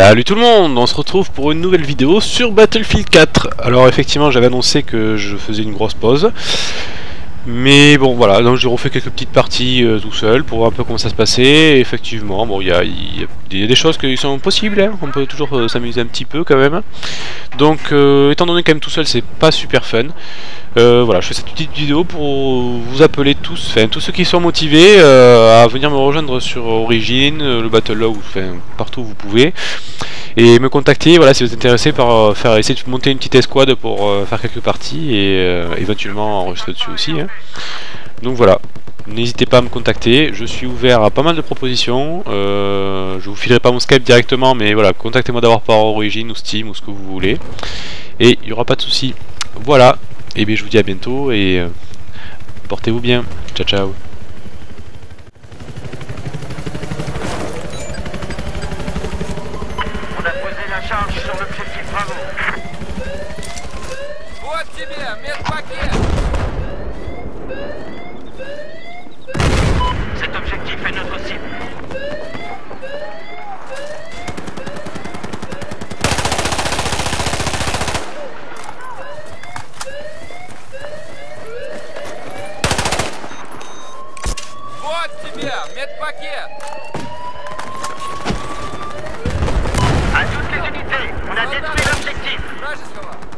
Salut tout le monde, on se retrouve pour une nouvelle vidéo sur Battlefield 4 Alors effectivement j'avais annoncé que je faisais une grosse pause mais bon voilà, donc j'ai refait quelques petites parties euh, tout seul pour voir un peu comment ça se passait. effectivement, bon, il y a, des choses qui sont possibles, hein. on peut toujours euh, s'amuser un petit peu quand même. Donc, euh, étant donné quand même tout seul, c'est pas super fun. voilà, je fais cette petite vidéo pour vous appeler tous, enfin tous ceux qui sont motivés à venir me rejoindre sur Origin, le Battlelog, enfin partout où vous pouvez et me contacter voilà si vous êtes intéressé par faire essayer de monter une petite escouade pour faire quelques parties et éventuellement enregistrer dessus aussi hein. Donc voilà, n'hésitez pas à me contacter, je suis ouvert à pas mal de propositions, euh, je vous filerai pas mon Skype directement, mais voilà, contactez-moi d'abord par Origin ou Steam ou ce que vous voulez, et il n'y aura pas de souci. Voilà, et bien je vous dis à bientôt, et euh, portez-vous bien, ciao ciao On a posé la charge sur l'objectif Bravo. Вот тебе, медпакет! Cet objectif est notre cible. Вот тебе, медпакет! Вражеского?